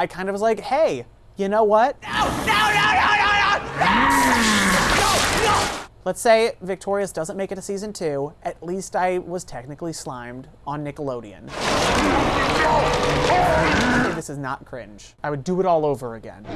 I kind of was like, hey, you know what? No, no, no, no, no, no! No, no! Let's say Victorious doesn't make it to season two. At least I was technically slimed on Nickelodeon. this is not cringe. I would do it all over again.